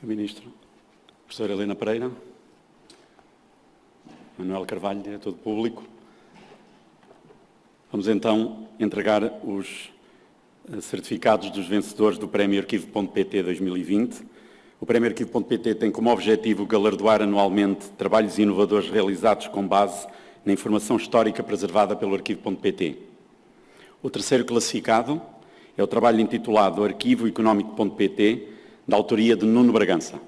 Sr. Ministro. Professora Helena Pereira. Manuel Carvalho, diretor do Público. Vamos então entregar os eh, certificados dos vencedores do Prémio Arquivo.pt 2020. O Prémio Arquivo.pt tem como objetivo galardoar anualmente trabalhos inovadores realizados com base na informação histórica preservada pelo Arquivo.pt. O terceiro classificado é o trabalho intitulado Arquivo Económico.pt, da autoria de Nuno Bragança.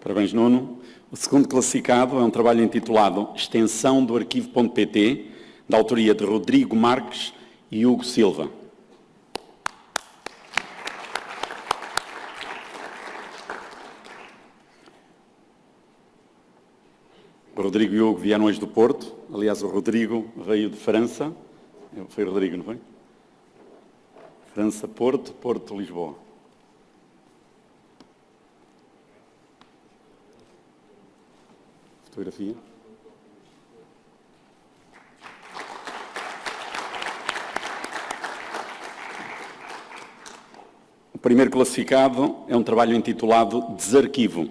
Parabéns, Nuno. O segundo classificado é um trabalho intitulado Extensão do Arquivo.pt, da autoria de Rodrigo Marques e Hugo Silva. O Rodrigo e Hugo vieram hoje do Porto. Aliás, o Rodrigo veio de França. Foi o Rodrigo, não foi? França, Porto, Porto, Lisboa. Fotografia. O primeiro classificado é um trabalho intitulado Desarquivo,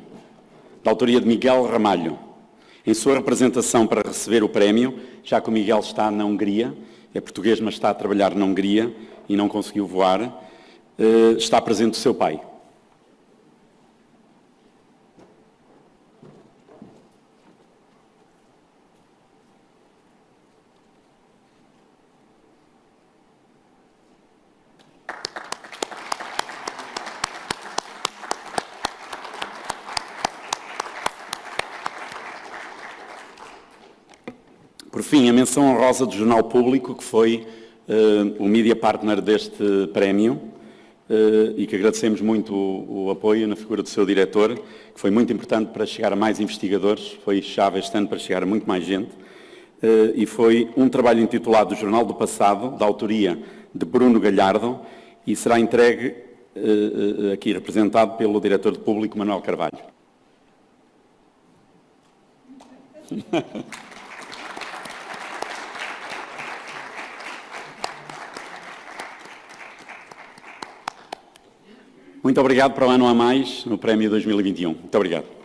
da autoria de Miguel Ramalho. Em sua representação para receber o prémio, já que o Miguel está na Hungria, é português, mas está a trabalhar na Hungria e não conseguiu voar, eh, está presente o seu pai. Por fim, a menção honrosa do Jornal Público, que foi uh, o media partner deste prémio, uh, e que agradecemos muito o, o, apoio na figura do seu diretor, que foi muito importante para chegar a mais investigadores, foi chave este ano para chegar a muito mais gente, uh, e foi um trabalho intitulado Jornal do Passado, da autoria de Bruno Galhardo, e será entregue aqui representado pelo diretor de público, Manuel Carvalho. Muito obrigado para o ano a mais no Prémio 2021. Muito obrigado.